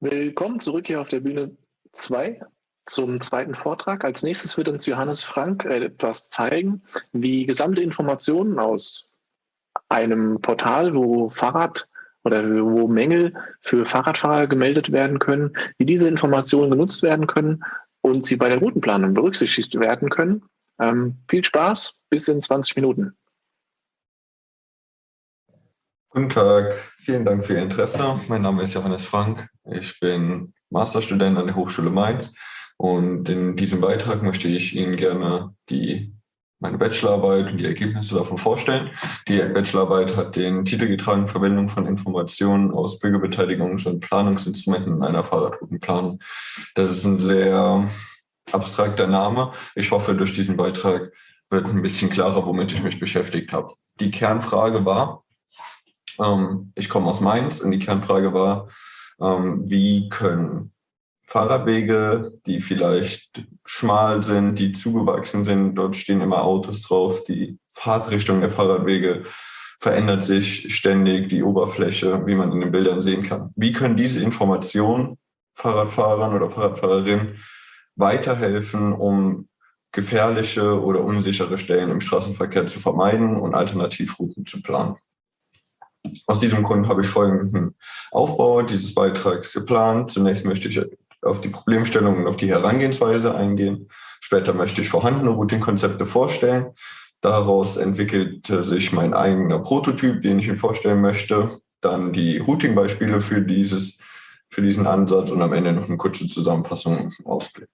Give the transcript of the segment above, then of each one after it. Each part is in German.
Willkommen zurück hier auf der Bühne 2 zum zweiten Vortrag. Als nächstes wird uns Johannes Frank etwas zeigen, wie gesamte Informationen aus einem Portal, wo Fahrrad oder wo Mängel für Fahrradfahrer gemeldet werden können, wie diese Informationen genutzt werden können und sie bei der Routenplanung berücksichtigt werden können. Ähm, viel Spaß, bis in 20 Minuten. Guten Tag, vielen Dank für Ihr Interesse. Mein Name ist Johannes Frank. Ich bin Masterstudent an der Hochschule Mainz und in diesem Beitrag möchte ich Ihnen gerne die, meine Bachelorarbeit und die Ergebnisse davon vorstellen. Die Bachelorarbeit hat den Titel getragen, Verwendung von Informationen aus Bürgerbeteiligungs- und Planungsinstrumenten in einer Fahrradroutenplanung. Das ist ein sehr abstrakter Name. Ich hoffe, durch diesen Beitrag wird ein bisschen klarer, womit ich mich beschäftigt habe. Die Kernfrage war, ähm, ich komme aus Mainz und die Kernfrage war, ähm, wie können Fahrradwege, die vielleicht schmal sind, die zugewachsen sind, dort stehen immer Autos drauf, die Fahrtrichtung der Fahrradwege verändert sich ständig, die Oberfläche, wie man in den Bildern sehen kann. Wie können diese Informationen Fahrradfahrern oder Fahrradfahrerinnen weiterhelfen, um gefährliche oder unsichere Stellen im Straßenverkehr zu vermeiden und Alternativrouten zu planen? Aus diesem Grund habe ich folgenden Aufbau dieses Beitrags geplant. Zunächst möchte ich auf die Problemstellung und auf die Herangehensweise eingehen. Später möchte ich vorhandene Routing-Konzepte vorstellen. Daraus entwickelte sich mein eigener Prototyp, den ich Ihnen vorstellen möchte. Dann die Routing-Beispiele für, für diesen Ansatz und am Ende noch eine kurze Zusammenfassung und Ausblick.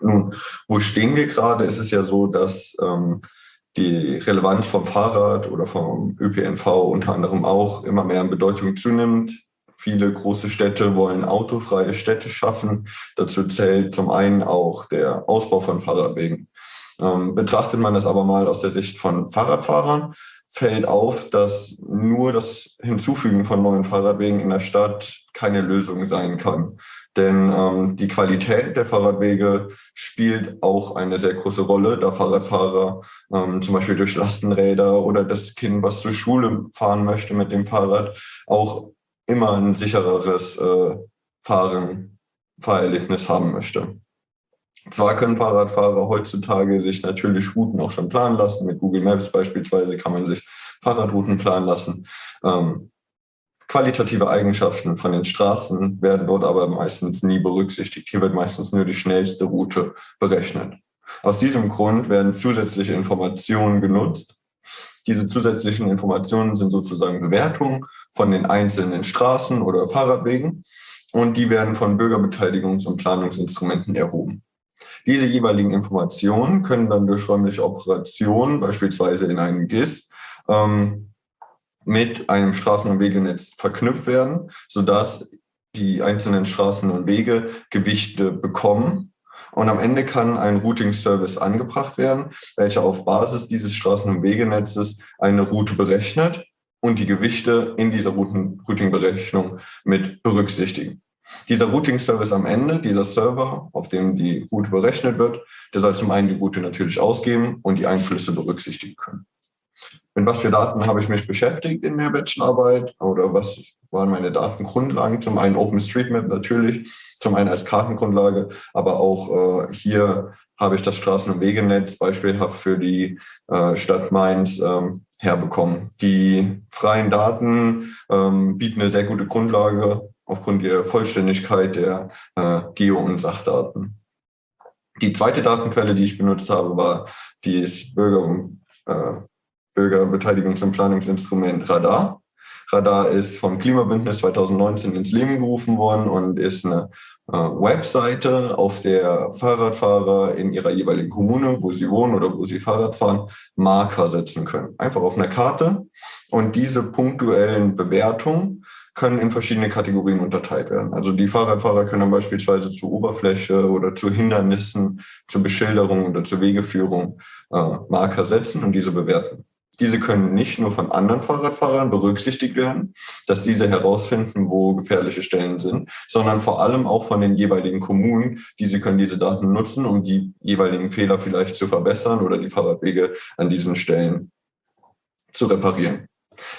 Nun, wo stehen wir gerade? Es ist ja so, dass ähm, die Relevanz vom Fahrrad oder vom ÖPNV unter anderem auch immer mehr an Bedeutung zunimmt. Viele große Städte wollen autofreie Städte schaffen. Dazu zählt zum einen auch der Ausbau von Fahrradwegen. Ähm, betrachtet man das aber mal aus der Sicht von Fahrradfahrern, fällt auf, dass nur das Hinzufügen von neuen Fahrradwegen in der Stadt keine Lösung sein kann. Denn ähm, die Qualität der Fahrradwege spielt auch eine sehr große Rolle, da Fahrradfahrer ähm, zum Beispiel durch Lastenräder oder das Kind, was zur Schule fahren möchte mit dem Fahrrad, auch immer ein sichereres äh, Fahren, Fahrerlebnis haben möchte. Zwar können Fahrradfahrer heutzutage sich natürlich Routen auch schon planen lassen. Mit Google Maps beispielsweise kann man sich Fahrradrouten planen lassen. Ähm, qualitative Eigenschaften von den Straßen werden dort aber meistens nie berücksichtigt. Hier wird meistens nur die schnellste Route berechnet. Aus diesem Grund werden zusätzliche Informationen genutzt. Diese zusätzlichen Informationen sind sozusagen Bewertungen von den einzelnen Straßen oder Fahrradwegen und die werden von Bürgerbeteiligungs- und Planungsinstrumenten erhoben. Diese jeweiligen Informationen können dann durch räumliche Operationen, beispielsweise in einem GIS, ähm, mit einem Straßen- und Wegenetz verknüpft werden, sodass die einzelnen Straßen und Wege Gewichte bekommen. Und am Ende kann ein Routing-Service angebracht werden, welcher auf Basis dieses Straßen- und Wegenetzes eine Route berechnet und die Gewichte in dieser Routing-Berechnung mit berücksichtigen. Dieser Routing-Service am Ende, dieser Server, auf dem die Route berechnet wird, der soll zum einen die Route natürlich ausgeben und die Einflüsse berücksichtigen können. Mit was für Daten habe ich mich beschäftigt in der Bachelorarbeit oder was waren meine Datengrundlagen? Zum einen OpenStreetMap natürlich, zum einen als Kartengrundlage, aber auch äh, hier habe ich das Straßen- und Wegenetz beispielhaft für die äh, Stadt Mainz ähm, herbekommen. Die freien Daten ähm, bieten eine sehr gute Grundlage aufgrund der Vollständigkeit der äh, Geo- und Sachdaten. Die zweite Datenquelle, die ich benutzt habe, war das Bürger, äh, Bürgerbeteiligungs- und Planungsinstrument Radar. Radar ist vom Klimabündnis 2019 ins Leben gerufen worden und ist eine äh, Webseite, auf der Fahrradfahrer in ihrer jeweiligen Kommune, wo sie wohnen oder wo sie Fahrrad fahren, Marker setzen können. Einfach auf einer Karte. Und diese punktuellen Bewertungen können in verschiedene Kategorien unterteilt werden. Also die Fahrradfahrer können dann beispielsweise zur Oberfläche oder zu Hindernissen, zur Beschilderung oder zur Wegeführung äh, Marker setzen und diese bewerten. Diese können nicht nur von anderen Fahrradfahrern berücksichtigt werden, dass diese herausfinden, wo gefährliche Stellen sind, sondern vor allem auch von den jeweiligen Kommunen. Diese können diese Daten nutzen, um die jeweiligen Fehler vielleicht zu verbessern oder die Fahrradwege an diesen Stellen zu reparieren.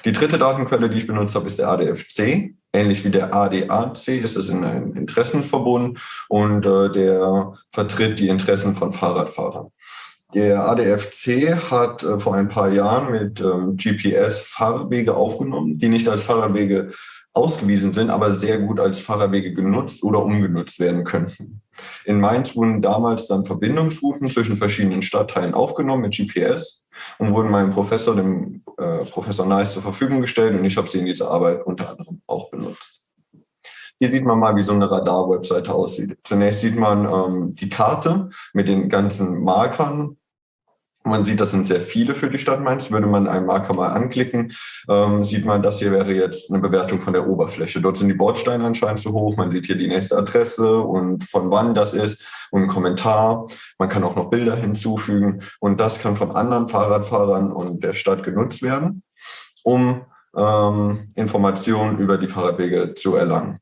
Die dritte Datenquelle, die ich benutzt habe, ist der ADFC. ähnlich wie der ADAC ist es in einem Interessenverbund und äh, der vertritt die Interessen von Fahrradfahrern. Der ADFC hat äh, vor ein paar Jahren mit ähm, GPS Fahrradwege aufgenommen, die nicht als Fahrradwege ausgewiesen sind, aber sehr gut als Fahrradwege genutzt oder umgenutzt werden könnten. In Mainz wurden damals dann Verbindungsrouten zwischen verschiedenen Stadtteilen aufgenommen mit GPS und wurden meinem Professor, dem äh, Professor Nice, zur Verfügung gestellt und ich habe sie in dieser Arbeit unter anderem auch benutzt. Hier sieht man mal, wie so eine Radar-Webseite aussieht. Zunächst sieht man ähm, die Karte mit den ganzen Markern man sieht, das sind sehr viele für die Stadt Mainz. Würde man einen Marker mal anklicken, ähm, sieht man, das hier wäre jetzt eine Bewertung von der Oberfläche. Dort sind die Bordsteine anscheinend zu hoch. Man sieht hier die nächste Adresse und von wann das ist und einen Kommentar. Man kann auch noch Bilder hinzufügen und das kann von anderen Fahrradfahrern und der Stadt genutzt werden, um ähm, Informationen über die Fahrradwege zu erlangen.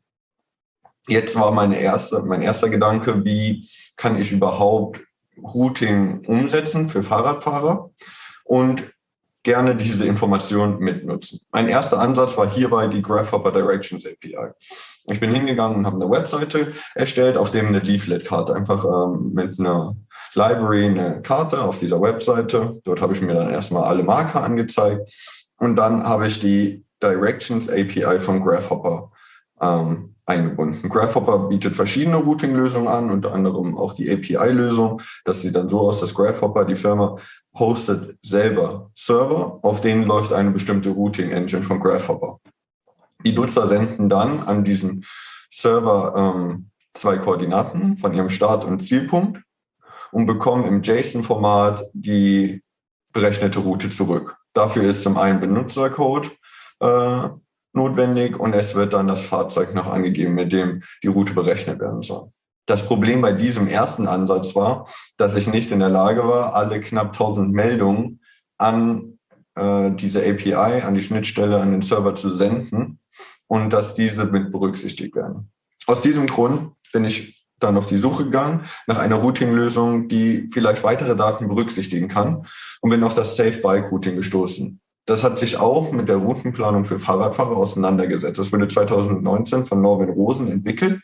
Jetzt war meine erste, mein erster Gedanke, wie kann ich überhaupt Routing umsetzen für Fahrradfahrer und gerne diese Information mitnutzen. Mein erster Ansatz war hierbei die Grasshopper Directions API. Ich bin hingegangen und habe eine Webseite erstellt, auf dem eine Leaflet-Karte, einfach ähm, mit einer Library eine Karte auf dieser Webseite. Dort habe ich mir dann erstmal alle Marker angezeigt und dann habe ich die Directions API von Grasshopper ähm, eingebunden. Grasshopper bietet verschiedene Routing-Lösungen an, unter anderem auch die API-Lösung. Das sieht dann so aus, dass Grasshopper, die Firma, hostet selber Server, auf denen läuft eine bestimmte Routing-Engine von Grasshopper. Die Nutzer senden dann an diesen Server ähm, zwei Koordinaten von ihrem Start- und Zielpunkt und bekommen im JSON-Format die berechnete Route zurück. Dafür ist zum einen Benutzercode äh, notwendig und es wird dann das Fahrzeug noch angegeben, mit dem die Route berechnet werden soll. Das Problem bei diesem ersten Ansatz war, dass ich nicht in der Lage war, alle knapp 1000 Meldungen an äh, diese API, an die Schnittstelle, an den Server zu senden und dass diese mit berücksichtigt werden. Aus diesem Grund bin ich dann auf die Suche gegangen nach einer Routing-Lösung, die vielleicht weitere Daten berücksichtigen kann und bin auf das Safe Bike Routing gestoßen. Das hat sich auch mit der Routenplanung für Fahrradfahrer auseinandergesetzt. Das wurde 2019 von Norman Rosen entwickelt.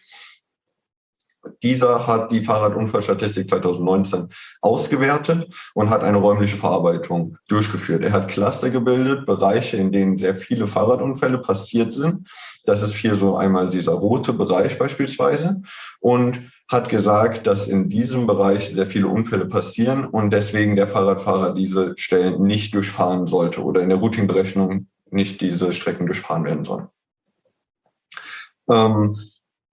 Dieser hat die Fahrradunfallstatistik 2019 ausgewertet und hat eine räumliche Verarbeitung durchgeführt. Er hat Cluster gebildet, Bereiche, in denen sehr viele Fahrradunfälle passiert sind. Das ist hier so einmal dieser rote Bereich beispielsweise. Und hat gesagt, dass in diesem Bereich sehr viele Unfälle passieren und deswegen der Fahrradfahrer diese Stellen nicht durchfahren sollte oder in der Routingberechnung nicht diese Strecken durchfahren werden sollen. Ähm,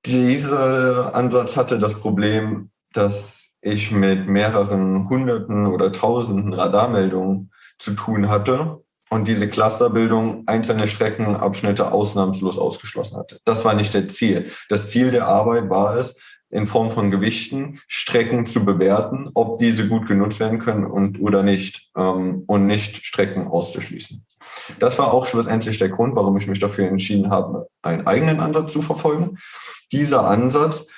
dieser Ansatz hatte das Problem, dass ich mit mehreren Hunderten oder Tausenden Radarmeldungen zu tun hatte und diese Clusterbildung einzelne Streckenabschnitte ausnahmslos ausgeschlossen hatte. Das war nicht der Ziel. Das Ziel der Arbeit war es, in Form von Gewichten Strecken zu bewerten, ob diese gut genutzt werden können und oder nicht ähm, und nicht Strecken auszuschließen. Das war auch schlussendlich der Grund, warum ich mich dafür entschieden habe, einen eigenen Ansatz zu verfolgen. Dieser Ansatz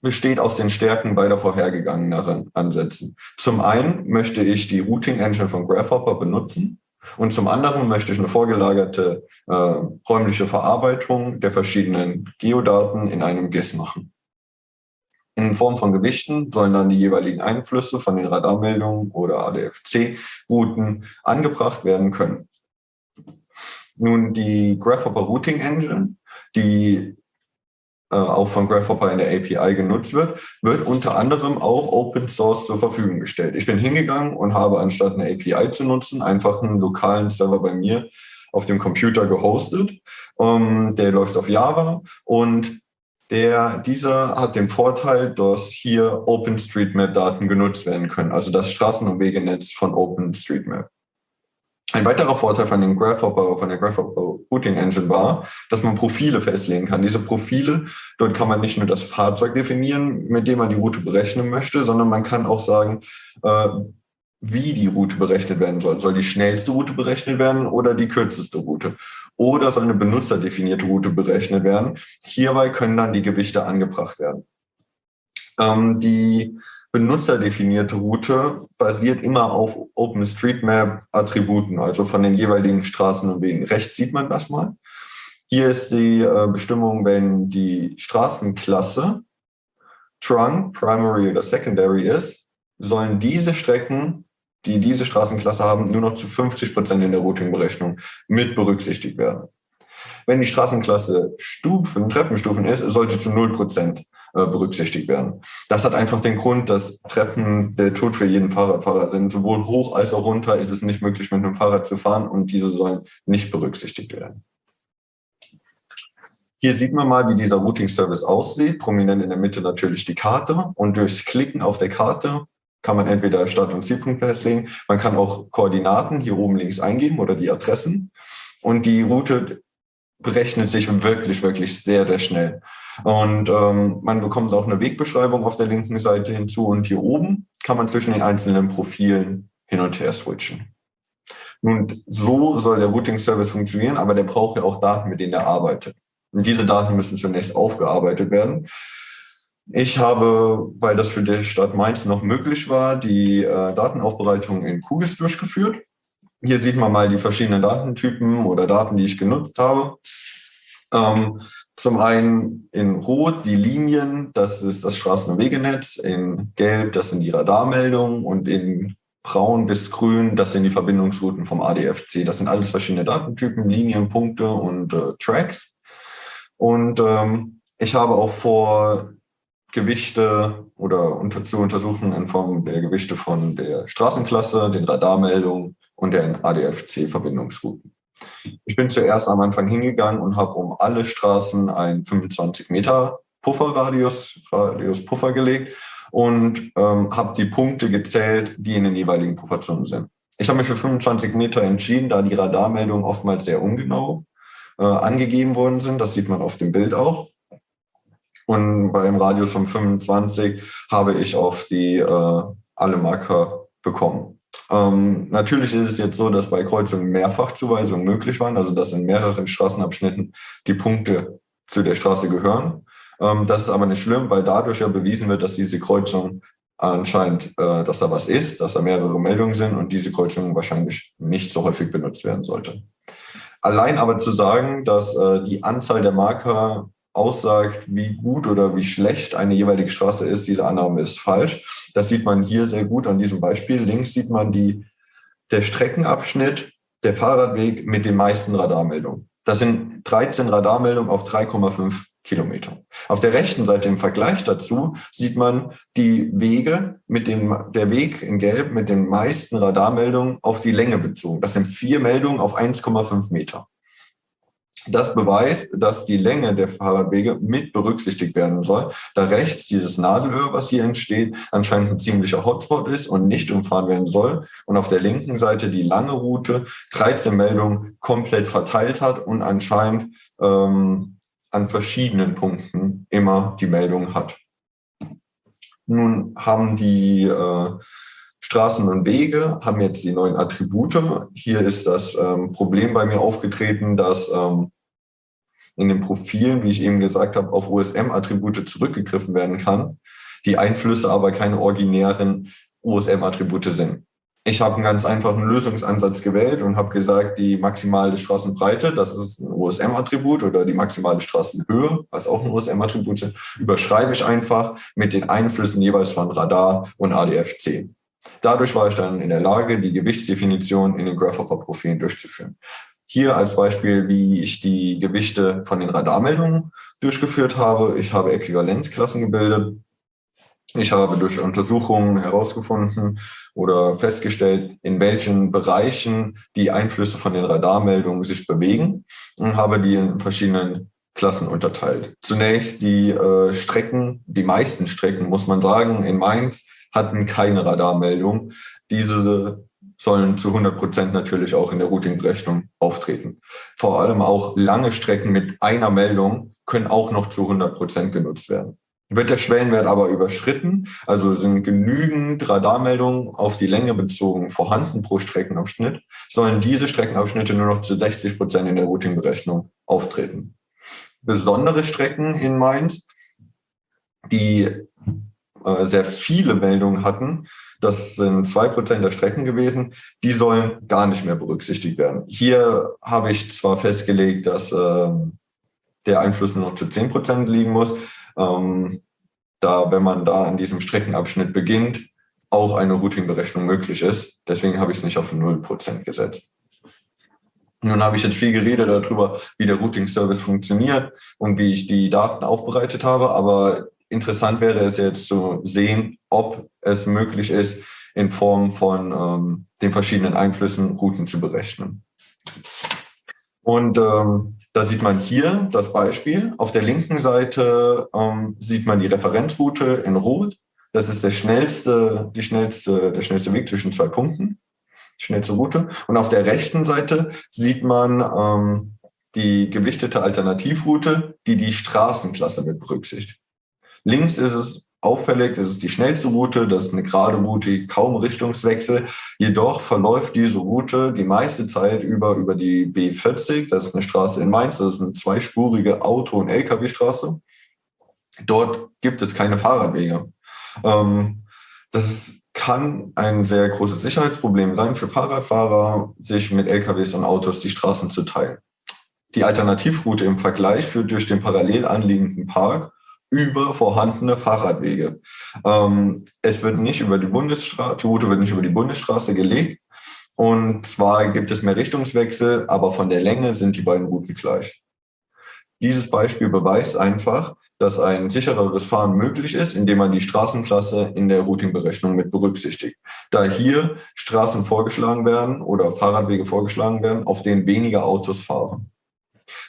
besteht aus den Stärken beider vorhergegangenen Ansätzen. Zum einen möchte ich die Routing Engine von Grasshopper benutzen und zum anderen möchte ich eine vorgelagerte äh, räumliche Verarbeitung der verschiedenen Geodaten in einem GIS machen. In Form von Gewichten sollen dann die jeweiligen Einflüsse von den Radarmeldungen oder ADFC-Routen angebracht werden können. Nun die Grasshopper Routing Engine, die äh, auch von Grasshopper in der API genutzt wird, wird unter anderem auch Open Source zur Verfügung gestellt. Ich bin hingegangen und habe anstatt eine API zu nutzen, einfach einen lokalen Server bei mir auf dem Computer gehostet. Ähm, der läuft auf Java und der, dieser hat den Vorteil, dass hier OpenStreetMap-Daten genutzt werden können, also das Straßen- und Wegenetz von OpenStreetMap. Ein weiterer Vorteil von, den Grasshopper, von der Grasshopper Routing Engine war, dass man Profile festlegen kann. Diese Profile, dort kann man nicht nur das Fahrzeug definieren, mit dem man die Route berechnen möchte, sondern man kann auch sagen, äh, wie die Route berechnet werden soll. Soll die schnellste Route berechnet werden oder die kürzeste Route? Oder soll eine benutzerdefinierte Route berechnet werden? Hierbei können dann die Gewichte angebracht werden. Ähm, die benutzerdefinierte Route basiert immer auf OpenStreetMap-Attributen, also von den jeweiligen Straßen und Wegen. Rechts sieht man das mal. Hier ist die äh, Bestimmung, wenn die Straßenklasse Trunk, Primary oder Secondary ist, sollen diese Strecken, die diese Straßenklasse haben, nur noch zu 50 Prozent in der Routing-Berechnung mit berücksichtigt werden. Wenn die Straßenklasse Stufen, Treppenstufen ist, sollte zu 0 Prozent äh, berücksichtigt werden. Das hat einfach den Grund, dass Treppen der Tod für jeden Fahrradfahrer sind. Sowohl hoch als auch runter ist es nicht möglich, mit einem Fahrrad zu fahren und diese sollen nicht berücksichtigt werden. Hier sieht man mal, wie dieser Routing-Service aussieht. Prominent in der Mitte natürlich die Karte. Und durchs Klicken auf der Karte kann man entweder Start- und Zielpunkt festlegen. Man kann auch Koordinaten hier oben links eingeben oder die Adressen. Und die Route berechnet sich wirklich, wirklich sehr, sehr schnell. Und ähm, man bekommt auch eine Wegbeschreibung auf der linken Seite hinzu. Und hier oben kann man zwischen den einzelnen Profilen hin und her switchen. Nun, so soll der Routing-Service funktionieren, aber der braucht ja auch Daten, mit denen er arbeitet. Und diese Daten müssen zunächst aufgearbeitet werden. Ich habe, weil das für die Stadt Mainz noch möglich war, die äh, Datenaufbereitung in QGIS durchgeführt. Hier sieht man mal die verschiedenen Datentypen oder Daten, die ich genutzt habe. Ähm, zum einen in Rot die Linien, das ist das Straßen- und Wegenetz, in Gelb, das sind die Radarmeldungen und in Braun bis Grün, das sind die Verbindungsrouten vom ADFC. Das sind alles verschiedene Datentypen, Linien, Punkte und äh, Tracks. Und ähm, ich habe auch vor, Gewichte oder unter, zu untersuchen in Form der Gewichte von der Straßenklasse, den Radarmeldungen und den ADFC-Verbindungsrouten. Ich bin zuerst am Anfang hingegangen und habe um alle Straßen einen 25 Meter Pufferradius, Radius Puffer gelegt und ähm, habe die Punkte gezählt, die in den jeweiligen Pufferzonen sind. Ich habe mich für 25 Meter entschieden, da die Radarmeldungen oftmals sehr ungenau äh, angegeben worden sind. Das sieht man auf dem Bild auch. Und beim Radius von 25 habe ich auf die äh, alle Marker bekommen. Ähm, natürlich ist es jetzt so, dass bei Kreuzungen Mehrfachzuweisungen möglich waren, also dass in mehreren Straßenabschnitten die Punkte zu der Straße gehören. Ähm, das ist aber nicht schlimm, weil dadurch ja bewiesen wird, dass diese Kreuzung anscheinend, äh, dass da was ist, dass da mehrere Meldungen sind und diese Kreuzung wahrscheinlich nicht so häufig benutzt werden sollte. Allein aber zu sagen, dass äh, die Anzahl der Marker aussagt, wie gut oder wie schlecht eine jeweilige Straße ist, diese Annahme ist falsch. Das sieht man hier sehr gut an diesem Beispiel. Links sieht man die, der Streckenabschnitt, der Fahrradweg mit den meisten Radarmeldungen. Das sind 13 Radarmeldungen auf 3,5 Kilometer. Auf der rechten Seite im Vergleich dazu sieht man die Wege mit dem, der Weg in Gelb mit den meisten Radarmeldungen auf die Länge bezogen. Das sind vier Meldungen auf 1,5 Meter. Das beweist, dass die Länge der Fahrradwege mit berücksichtigt werden soll, da rechts dieses Nadelöhr, was hier entsteht, anscheinend ein ziemlicher Hotspot ist und nicht umfahren werden soll. Und auf der linken Seite die lange Route 13 Meldungen komplett verteilt hat und anscheinend ähm, an verschiedenen Punkten immer die Meldung hat. Nun haben die äh, Straßen und Wege, haben jetzt die neuen Attribute. Hier ist das ähm, Problem bei mir aufgetreten, dass ähm, in den Profilen, wie ich eben gesagt habe, auf OSM-Attribute zurückgegriffen werden kann, die Einflüsse aber keine originären OSM-Attribute sind. Ich habe einen ganz einfachen Lösungsansatz gewählt und habe gesagt, die maximale Straßenbreite, das ist ein OSM-Attribut oder die maximale Straßenhöhe, was auch ein OSM-Attribut sind, überschreibe ich einfach mit den Einflüssen jeweils von Radar und ADF-10. Dadurch war ich dann in der Lage, die Gewichtsdefinition in den Grasshopper-Profilen durchzuführen. Hier als Beispiel, wie ich die Gewichte von den Radarmeldungen durchgeführt habe. Ich habe Äquivalenzklassen gebildet ich habe durch Untersuchungen herausgefunden oder festgestellt, in welchen Bereichen die Einflüsse von den Radarmeldungen sich bewegen und habe die in verschiedenen Klassen unterteilt. Zunächst die äh, Strecken, die meisten Strecken, muss man sagen, in Mainz hatten keine Radarmeldung. Diese sollen zu 100 Prozent natürlich auch in der Routing-Berechnung auftreten. Vor allem auch lange Strecken mit einer Meldung können auch noch zu 100 Prozent genutzt werden. Wird der Schwellenwert aber überschritten, also sind genügend Radarmeldungen auf die Länge bezogen vorhanden pro Streckenabschnitt, sollen diese Streckenabschnitte nur noch zu 60 Prozent in der Routing-Berechnung auftreten. Besondere Strecken in Mainz, die äh, sehr viele Meldungen hatten, das sind zwei Prozent der Strecken gewesen, die sollen gar nicht mehr berücksichtigt werden. Hier habe ich zwar festgelegt, dass äh, der Einfluss nur noch zu 10 Prozent liegen muss. Ähm, da, wenn man da an diesem Streckenabschnitt beginnt, auch eine Routing-Berechnung möglich ist. Deswegen habe ich es nicht auf 0 Prozent gesetzt. Nun habe ich jetzt viel geredet darüber, wie der Routing-Service funktioniert und wie ich die Daten aufbereitet habe, aber interessant wäre es jetzt zu sehen, ob es möglich ist, in Form von ähm, den verschiedenen Einflüssen Routen zu berechnen. Und ähm, da sieht man hier das Beispiel. Auf der linken Seite ähm, sieht man die Referenzroute in Rot. Das ist der schnellste, die schnellste, der schnellste Weg zwischen zwei Punkten, die schnellste Route. Und auf der rechten Seite sieht man ähm, die gewichtete Alternativroute, die die Straßenklasse mit berücksichtigt. Links ist es auffällig, das ist die schnellste Route, das ist eine gerade Route, kaum Richtungswechsel. Jedoch verläuft diese Route die meiste Zeit über, über die B40, das ist eine Straße in Mainz, das ist eine zweispurige Auto- und Lkw-Straße. Dort gibt es keine Fahrradwege. Ähm, das kann ein sehr großes Sicherheitsproblem sein für Fahrradfahrer, sich mit LKWs und Autos die Straßen zu teilen. Die Alternativroute im Vergleich führt durch den parallel anliegenden Park über vorhandene Fahrradwege. Ähm, es wird nicht über die Bundesstraße, die Route wird nicht über die Bundesstraße gelegt. Und zwar gibt es mehr Richtungswechsel, aber von der Länge sind die beiden Routen gleich. Dieses Beispiel beweist einfach, dass ein sichereres Fahren möglich ist, indem man die Straßenklasse in der Routingberechnung mit berücksichtigt. Da hier Straßen vorgeschlagen werden oder Fahrradwege vorgeschlagen werden, auf denen weniger Autos fahren.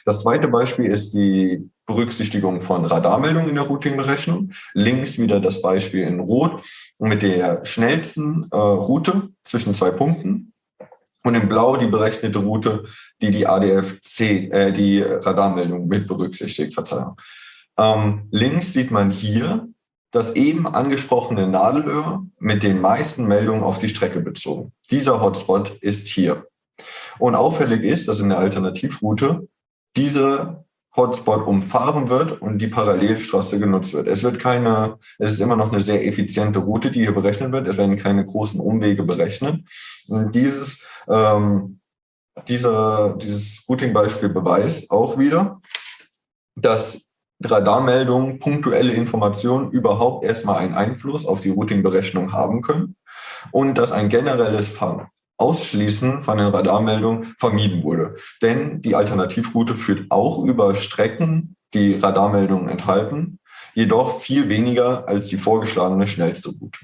Das zweite Beispiel ist die Berücksichtigung von Radarmeldungen in der Routingberechnung. Links wieder das Beispiel in Rot mit der schnellsten äh, Route zwischen zwei Punkten. Und in Blau die berechnete Route, die die ADFC, äh, die Radarmeldung mit berücksichtigt. Verzeihung. Ähm, links sieht man hier das eben angesprochene Nadelöhr mit den meisten Meldungen auf die Strecke bezogen. Dieser Hotspot ist hier. Und auffällig ist, dass in der Alternativroute dieser Hotspot umfahren wird und die Parallelstraße genutzt wird. Es wird keine, es ist immer noch eine sehr effiziente Route, die hier berechnet wird. Es werden keine großen Umwege berechnet. Und dieses, ähm, dieser, dieses Routing-Beispiel beweist auch wieder, dass Radarmeldungen, punktuelle Informationen überhaupt erstmal einen Einfluss auf die Routing-Berechnung haben können und dass ein generelles Fahren Ausschließen von den Radarmeldungen vermieden wurde. Denn die Alternativroute führt auch über Strecken, die Radarmeldungen enthalten, jedoch viel weniger als die vorgeschlagene schnellste Route.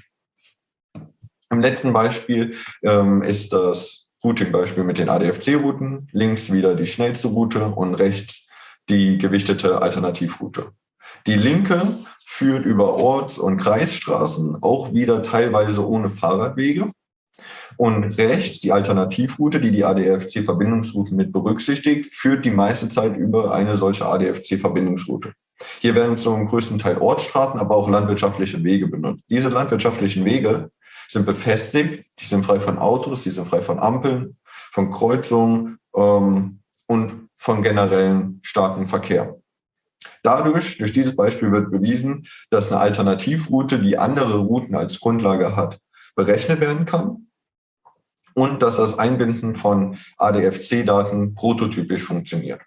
Im letzten Beispiel ähm, ist das Routing-Beispiel mit den ADFC-Routen. Links wieder die schnellste Route und rechts die gewichtete Alternativroute. Die linke führt über Orts- und Kreisstraßen, auch wieder teilweise ohne Fahrradwege. Und rechts die Alternativroute, die die ADFC-Verbindungsroute mit berücksichtigt, führt die meiste Zeit über eine solche ADFC-Verbindungsroute. Hier werden zum größten Teil Ortsstraßen, aber auch landwirtschaftliche Wege benutzt. Diese landwirtschaftlichen Wege sind befestigt, die sind frei von Autos, die sind frei von Ampeln, von Kreuzungen ähm, und von generellen starken Verkehr. Dadurch, durch dieses Beispiel wird bewiesen, dass eine Alternativroute, die andere Routen als Grundlage hat, berechnet werden kann und dass das Einbinden von ADFC-Daten prototypisch funktioniert.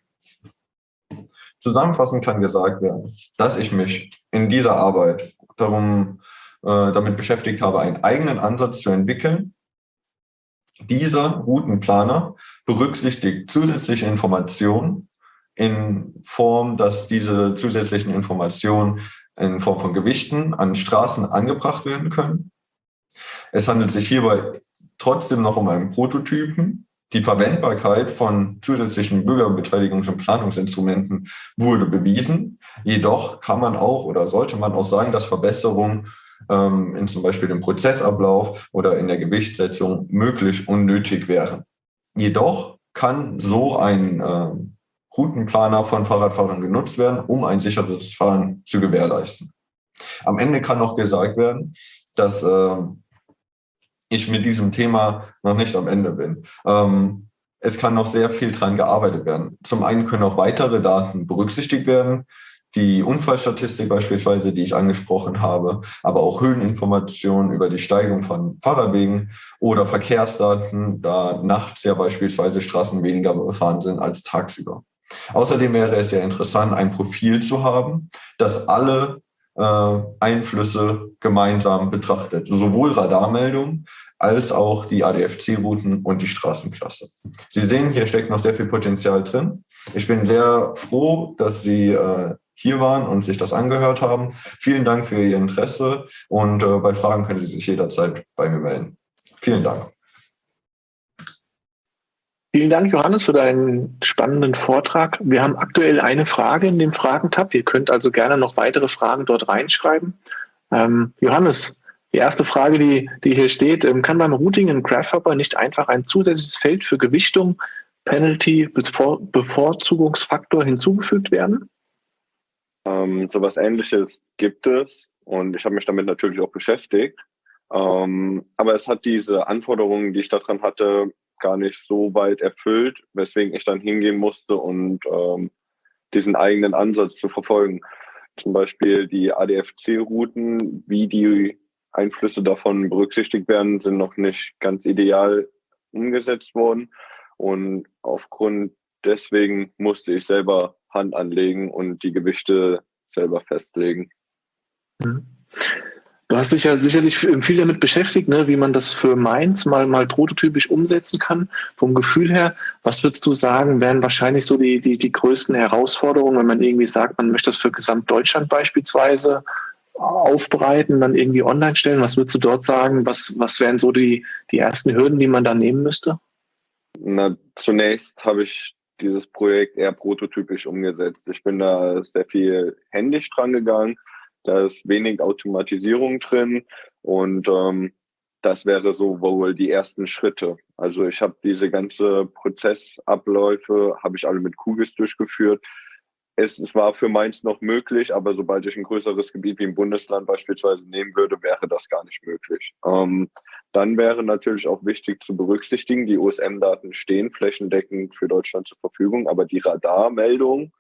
Zusammenfassend kann gesagt werden, dass ich mich in dieser Arbeit darum, äh, damit beschäftigt habe, einen eigenen Ansatz zu entwickeln. Dieser Routenplaner berücksichtigt zusätzliche Informationen in Form, dass diese zusätzlichen Informationen in Form von Gewichten an Straßen angebracht werden können. Es handelt sich hierbei trotzdem noch um einen Prototypen. Die Verwendbarkeit von zusätzlichen Bürgerbeteiligungs- und Planungsinstrumenten wurde bewiesen. Jedoch kann man auch oder sollte man auch sagen, dass Verbesserungen ähm, in zum Beispiel dem Prozessablauf oder in der Gewichtssetzung möglich und nötig wären. Jedoch kann so ein äh, Routenplaner von Fahrradfahrern genutzt werden, um ein sicheres Fahren zu gewährleisten. Am Ende kann noch gesagt werden, dass äh, ich mit diesem Thema noch nicht am Ende bin. Ähm, es kann noch sehr viel dran gearbeitet werden. Zum einen können auch weitere Daten berücksichtigt werden, die Unfallstatistik beispielsweise, die ich angesprochen habe, aber auch Höheninformationen über die Steigung von Fahrradwegen oder Verkehrsdaten, da nachts ja beispielsweise Straßen weniger befahren sind als tagsüber. Außerdem wäre es sehr interessant, ein Profil zu haben, das alle äh, Einflüsse gemeinsam betrachtet, sowohl Radarmeldungen als auch die ADFC-Routen und die Straßenklasse. Sie sehen, hier steckt noch sehr viel Potenzial drin. Ich bin sehr froh, dass Sie äh, hier waren und sich das angehört haben. Vielen Dank für Ihr Interesse und äh, bei Fragen können Sie sich jederzeit bei mir melden. Vielen Dank. Vielen Dank, Johannes, für deinen spannenden Vortrag. Wir haben aktuell eine Frage in dem Fragentab. Ihr könnt also gerne noch weitere Fragen dort reinschreiben. Ähm, Johannes, die erste Frage, die, die hier steht, ähm, kann beim Routing in Grasshopper nicht einfach ein zusätzliches Feld für Gewichtung, Penalty, Bevor Bevorzugungsfaktor hinzugefügt werden? Ähm, sowas ähnliches gibt es und ich habe mich damit natürlich auch beschäftigt. Ähm, aber es hat diese Anforderungen, die ich daran hatte, gar nicht so weit erfüllt, weswegen ich dann hingehen musste und ähm, diesen eigenen Ansatz zu verfolgen. Zum Beispiel die ADFC-Routen, wie die Einflüsse davon berücksichtigt werden, sind noch nicht ganz ideal umgesetzt worden. Und aufgrund deswegen musste ich selber Hand anlegen und die Gewichte selber festlegen. Mhm. Du hast dich ja sicherlich viel damit beschäftigt, ne, wie man das für Mainz mal, mal prototypisch umsetzen kann. Vom Gefühl her, was würdest du sagen, wären wahrscheinlich so die, die, die größten Herausforderungen, wenn man irgendwie sagt, man möchte das für Gesamtdeutschland beispielsweise aufbereiten, dann irgendwie online stellen? Was würdest du dort sagen? Was, was wären so die, die ersten Hürden, die man da nehmen müsste? Na, zunächst habe ich dieses Projekt eher prototypisch umgesetzt. Ich bin da sehr viel händisch dran gegangen da ist wenig Automatisierung drin und ähm, das wäre so wohl die ersten Schritte. Also ich habe diese ganze Prozessabläufe, habe ich alle mit Kugis durchgeführt. Es, es, war für Mainz noch möglich, aber sobald ich ein größeres Gebiet wie ein Bundesland beispielsweise nehmen würde, wäre das gar nicht möglich. Ähm, dann wäre natürlich auch wichtig zu berücksichtigen, die USM-Daten stehen flächendeckend für Deutschland zur Verfügung, aber die Radarmeldung,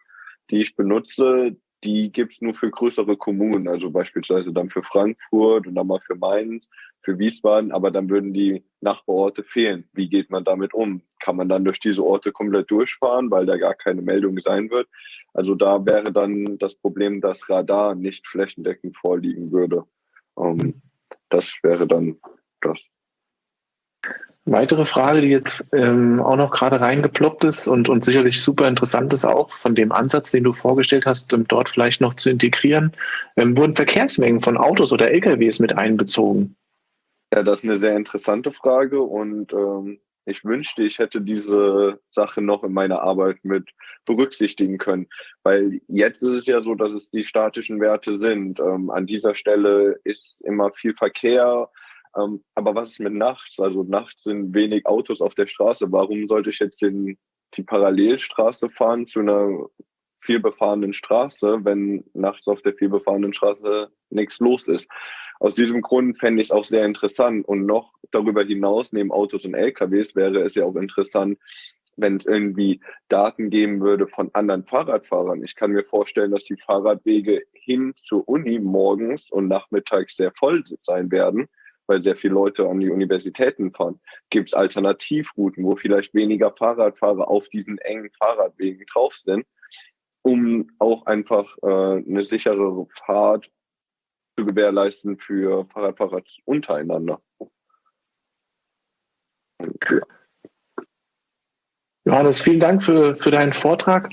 die ich benutze, die gibt es nur für größere Kommunen, also beispielsweise dann für Frankfurt und dann mal für Mainz, für Wiesbaden, aber dann würden die Nachbarorte fehlen. Wie geht man damit um? Kann man dann durch diese Orte komplett durchfahren, weil da gar keine Meldung sein wird? Also da wäre dann das Problem, dass Radar nicht flächendeckend vorliegen würde. Ähm, das wäre dann das. Weitere Frage, die jetzt ähm, auch noch gerade reingeploppt ist und, und sicherlich super interessant ist auch von dem Ansatz, den du vorgestellt hast, um dort vielleicht noch zu integrieren, ähm, wurden Verkehrsmengen von Autos oder LKWs mit einbezogen? Ja, das ist eine sehr interessante Frage und ähm, ich wünschte, ich hätte diese Sache noch in meiner Arbeit mit berücksichtigen können, weil jetzt ist es ja so, dass es die statischen Werte sind. Ähm, an dieser Stelle ist immer viel Verkehr, ähm, aber was ist mit nachts? Also nachts sind wenig Autos auf der Straße. Warum sollte ich jetzt den, die Parallelstraße fahren zu einer vielbefahrenen Straße, wenn nachts auf der vielbefahrenen Straße nichts los ist? Aus diesem Grund fände ich es auch sehr interessant. Und noch darüber hinaus, neben Autos und LKWs, wäre es ja auch interessant, wenn es irgendwie Daten geben würde von anderen Fahrradfahrern. Ich kann mir vorstellen, dass die Fahrradwege hin zur Uni morgens und nachmittags sehr voll sein werden weil sehr viele Leute an die Universitäten fahren. Gibt es Alternativrouten, wo vielleicht weniger Fahrradfahrer auf diesen engen Fahrradwegen drauf sind, um auch einfach äh, eine sichere Fahrt zu gewährleisten für Fahrradfahrer untereinander. Johannes, vielen Dank für, für deinen Vortrag.